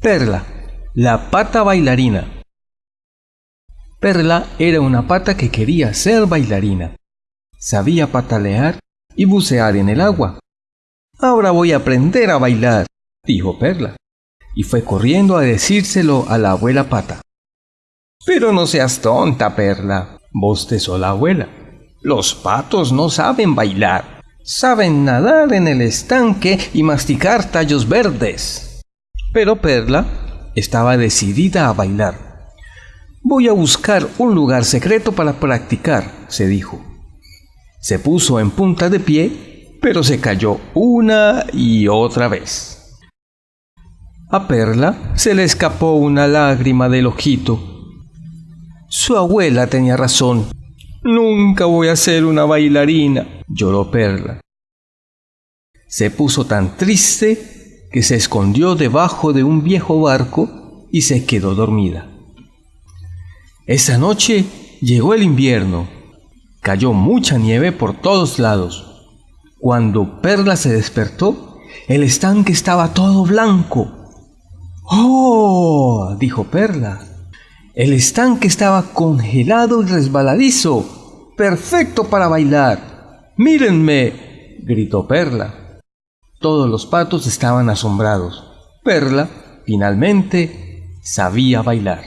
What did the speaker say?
Perla, la pata bailarina. Perla era una pata que quería ser bailarina. Sabía patalear y bucear en el agua. Ahora voy a aprender a bailar, dijo Perla, y fue corriendo a decírselo a la abuela pata. Pero no seas tonta, Perla, bostezó la abuela. Los patos no saben bailar, saben nadar en el estanque y masticar tallos verdes. Pero Perla estaba decidida a bailar. Voy a buscar un lugar secreto para practicar, se dijo. Se puso en punta de pie, pero se cayó una y otra vez. A Perla se le escapó una lágrima del ojito. Su abuela tenía razón. Nunca voy a ser una bailarina, lloró Perla. Se puso tan triste que se escondió debajo de un viejo barco y se quedó dormida. Esa noche llegó el invierno. Cayó mucha nieve por todos lados. Cuando Perla se despertó, el estanque estaba todo blanco. ¡Oh! dijo Perla. El estanque estaba congelado y resbaladizo. Perfecto para bailar. Mírenme, gritó Perla. Todos los patos estaban asombrados. Perla, finalmente, sabía bailar.